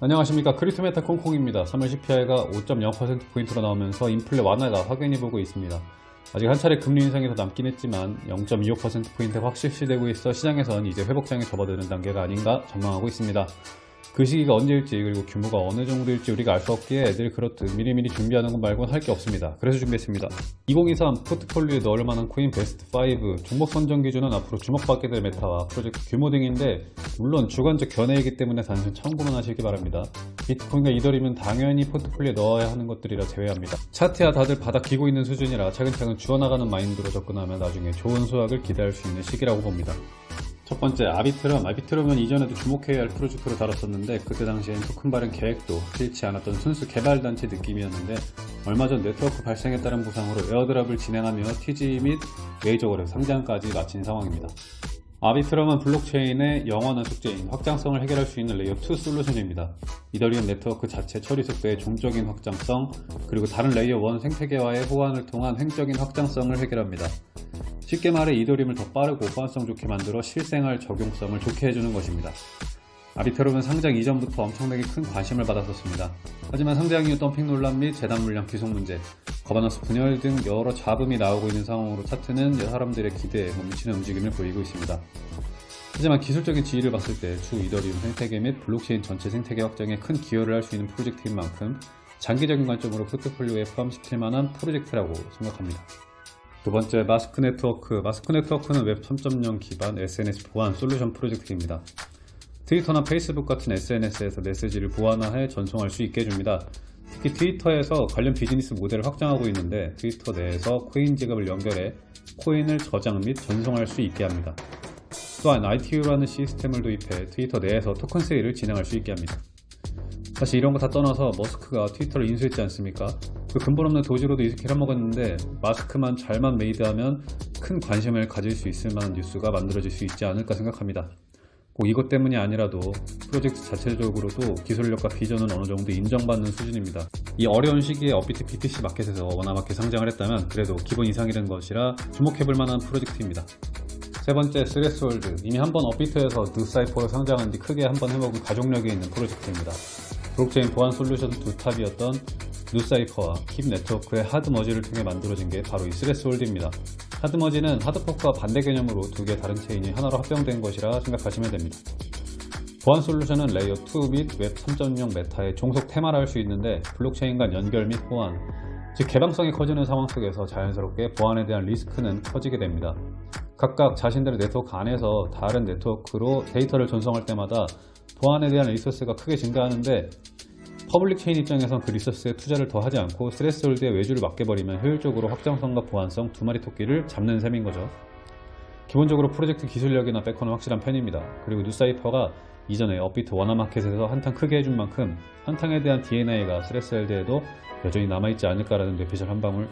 안녕하십니까 크리스메타 콩콩입니다. 3월 CPI가 5.0%포인트로 나오면서 인플레 완화가 확연히 보고 있습니다. 아직 한 차례 금리 인상이 더 남긴 했지만 0.25%포인트 확실시되고 있어 시장에선 이제 회복장에 접어드는 단계가 아닌가 전망하고 있습니다. 그 시기가 언제일지 그리고 규모가 어느 정도일지 우리가 알 수 없기에 늘 그렇듯 미리미리 준비하는 것 말고는 할 게 없습니다. 그래서 준비했습니다. 2023 포트폴리오에 넣을 만한 코인 베스트 5 종목 선정 기준은 앞으로 주목받게 될 메타와 프로젝트 규모 등인데 물론 주관적 견해이기 때문에 단순 참고만 하시기 바랍니다. 비트코인과 이더리움은 당연히 포트폴리오에 넣어야 하는 것들이라 제외합니다. 차트야 다들 바닥 기고 있는 수준이라 차근차근 주워나가는 마인드로 접근하면 나중에 좋은 수확을 기대할 수 있는 시기라고 봅니다. 첫 번째 아비트럼 아비트럼은 이전에도 주목해야 할 프로젝트로 다뤘었는데 그때 당시엔 토큰 발행 계획도 필치 않았던 순수 개발단체 느낌이었는데 얼마 전 네트워크 발생에 따른 보상으로 airdrop을 진행하며 TGE 및 메이저 거래소 상장까지 마친 상황입니다. 아비트럼은 블록체인의 영원한 숙제인 확장성을 해결할 수 있는 레이어2 솔루션입니다. 이더리움 네트워크 자체 처리 속도의 종적인 확장성, 그리고 다른 레이어 1 생태계와의 호환을 통한 횡적인 확장성을 해결합니다. 쉽게 말해 이더리움을 더 빠르고 호환성 좋게 만들어 실생활 적용성을 좋게 해주는 것입니다. 아비트럼은 상장 이전부터 엄청나게 큰 관심을 받았었습니다. 하지만 상장 이후 덤핑 논란 및 재단 물량 귀속 문제, 거버넌스 분열 등 여러 잡음이 나오고 있는 상황으로 차트는 사람들의 기대에 멈추는 움직임을 보이고 있습니다. 하지만 기술적인 지위를 봤을 때 주 이더리움 생태계 및 블록체인 전체 생태계 확장에 큰 기여를 할 수 있는 프로젝트인 만큼 장기적인 관점으로 포트폴리오에 포함시킬 만한 프로젝트라고 생각합니다. 두 번째 마스크 네트워크 마스크 네트워크는 웹 3.0 기반 SNS 보안 솔루션 프로젝트입니다. 트위터나 페이스북 같은 SNS에서 메시지를 보안화해 전송할 수 있게 해줍니다. 특히 트위터에서 관련 비즈니스 모델을 확장하고 있는데 트위터 내에서 코인 지갑을 연결해 코인을 저장 및 전송할 수 있게 합니다. 또한 ITO라는 시스템을 도입해 트위터 내에서 토큰 세일을 진행할 수 있게 합니다. 사실 이런 거 다 떠나서 머스크가 트위터를 인수했지 않습니까? 그 근본 없는 도지로도 이렇게 해먹었는데 마스크만 잘만 made하면 큰 관심을 가질 수 있을 만한 뉴스가 만들어질 수 있지 않을까 생각합니다. 꼭 이것 때문이 아니라도 프로젝트 자체적으로도 기술력과 비전은 어느 정도 인정받는 수준입니다. 이 어려운 시기에 업비트 BTC 마켓에서 원화마켓 상장을 했다면 그래도 기본 이상이라는 것이라 주목해볼 만한 프로젝트입니다. 세 번째 스레스홀드 이미 한번 업비트에서 뉴사이퍼로 상장한 뒤 크게 한번 해먹은 가족력이 있는 프로젝트입니다. 블록체인 보안 솔루션 투탑이었던 뉴사이퍼와 킵 네트워크의 하드머지를 통해 만들어진 게 바로 이 스레스홀드입니다. 하드머지는 하드포크와 반대 개념으로 두 개의 다른 체인이 하나로 합병된 것이라 생각하시면 됩니다. 보안 솔루션은 레이어 2 및 웹 3.0 메타의 종속 테마라 할 수 있는데 블록체인 간 연결 및 보안, 즉 개방성이 커지는 상황 속에서 자연스럽게 보안에 대한 리스크는 커지게 됩니다. 각각 자신들의 네트워크 안에서 다른 네트워크로 데이터를 전송할 때마다 보안에 대한 리소스가 크게 증가하는데 public chain 입장에선 그 리소스에 투자를 더 하지 않고 스레스홀드에 외주를 맡겨버리면 효율적으로 확장성과 보안성 두 마리 토끼를 잡는 셈인 거죠. 기본적으로 프로젝트 기술력이나 backer는 확실한 편입니다. 그리고 뉴사이퍼가 이전에 업비트 원화마켓에서 한탕 크게 해준 만큼 한탕에 대한 DNA가 스레스홀드에도 여전히 남아있지 않을까라는 뇌피셜 한 방울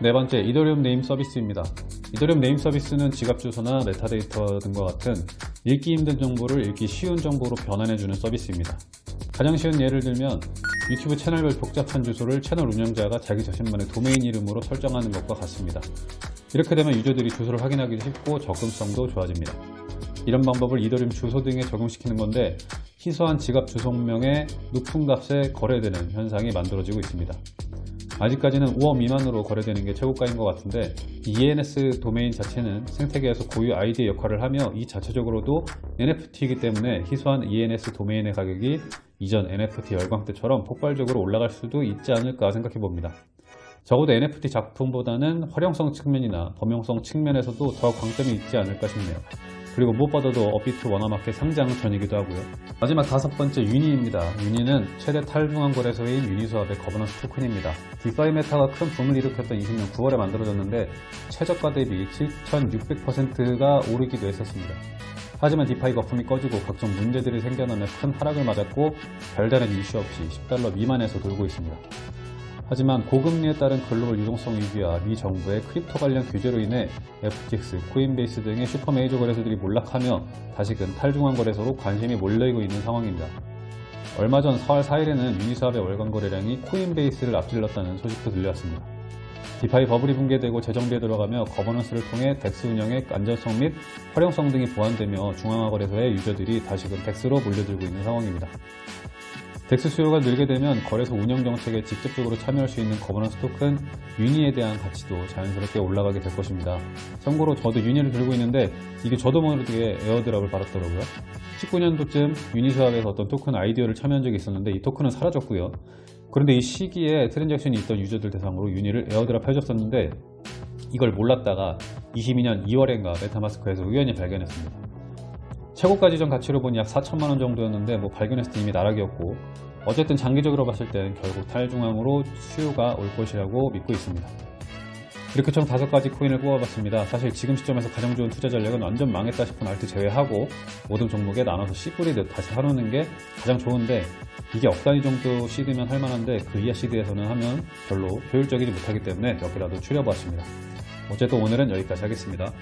네 번째, 이더리움 네임 서비스입니다. 이더리움 네임 서비스는 지갑 주소나 메타데이터 등과 같은 읽기 힘든 정보를 읽기 쉬운 정보로 변환해주는 서비스입니다. 가장 쉬운 예를 들면 유튜브 채널별 복잡한 주소를 채널 운영자가 자기 자신만의 도메인 이름으로 설정하는 것과 같습니다. 이렇게 되면 유저들이 주소를 확인하기 쉽고 접근성도 좋아집니다. 이런 방법을 이더리움 주소 등에 적용시키는 건데 희소한 지갑 주소명에 높은 값에 거래되는 현상이 만들어지고 있습니다. 아직까지는 5억 미만으로 거래되는 게 최고가인 것 같은데 ENS 도메인 자체는 생태계에서 고유 아이디의 역할을 하며 이 자체적으로도 NFT이기 때문에 희소한 ENS 도메인의 가격이 이전 NFT 열광 때처럼 폭발적으로 올라갈 수도 있지 않을까 생각해 봅니다. 적어도 NFT 작품보다는 활용성 측면이나 범용성 측면에서도 더 강점이 있지 않을까 싶네요. 그리고 무엇보다도 업비트 원화마켓 상장 전이기도 하고요. 마지막 다섯 번째 유니입니다. 유니는 최대 탈중앙 거래소인 유니스왑의 거버넌스 토큰입니다. 디파이 메타가 큰 붐을 일으켰던 20년 9월에 만들어졌는데 최저가 대비 7,600%가 오르기도 했었습니다. 하지만 디파이 거품이 꺼지고 각종 문제들이 생겨나며 큰 하락을 맞았고 별다른 이슈 없이 10달러 미만에서 돌고 있습니다. 하지만 고금리에 따른 글로벌 유동성 위기와 미 정부의 crypto 관련 규제로 인해 FTX, Coinbase 등의 슈퍼 메이저 거래소들이 몰락하며 다시금 탈중앙 거래소로 관심이 몰려있고 있는 상황입니다. 얼마 전 4월 4일에는 Uniswap의 월간 거래량이 Coinbase를 앞질렀다는 소식도 들려왔습니다. DeFi 버블이 붕괴되고 재정비에 들어가며 거버넌스를 통해 DEX 운영의 안전성 및 활용성 등이 보완되며 중앙화 거래소의 user들이 다시금 DEX로 몰려들고 있는 상황입니다. DEX 수요가 늘게 되면 거래소 운영 정책에 직접적으로 참여할 수 있는 거버넌스 토큰 UNI에 대한 가치도 자연스럽게 올라가게 될 것입니다. 참고로 저도 UNI를 들고 있는데 이게 저도 모르게 airdrop을 받았더라고요. 19년도쯤 Uniswap에서 어떤 토큰 IDO를 참여한 적이 있었는데 이 토큰은 사라졌고요. 그런데 이 시기에 transaction이 있던 user들 대상으로 UNI를 airdrop 해줬었는데 이걸 몰랐다가 22년 2월엔가 MetaMask에서 우연히 발견했습니다. 최고가 지정 가치로 보니 약 4천만원 정도였는데 뭐 발견했을 때 이미 나락이었고 어쨌든 장기적으로 봤을 땐 결국 탈중앙으로 수요가 올 것이라고 믿고 있습니다. 이렇게 총 5가지 코인을 뽑아봤습니다. 사실 지금 시점에서 가장 좋은 투자 전략은 완전 망했다 싶은 알트 제외하고 모든 종목에 나눠서 씨 뿌리듯 다시 사놓는 게 가장 좋은데 이게 억 단위 정도 시드면 할만한데 그 이하 시드에서는 하면 별로 효율적이지 못하기 때문에 몇 개라도 추려보았습니다. 어쨌든 오늘은 여기까지 하겠습니다.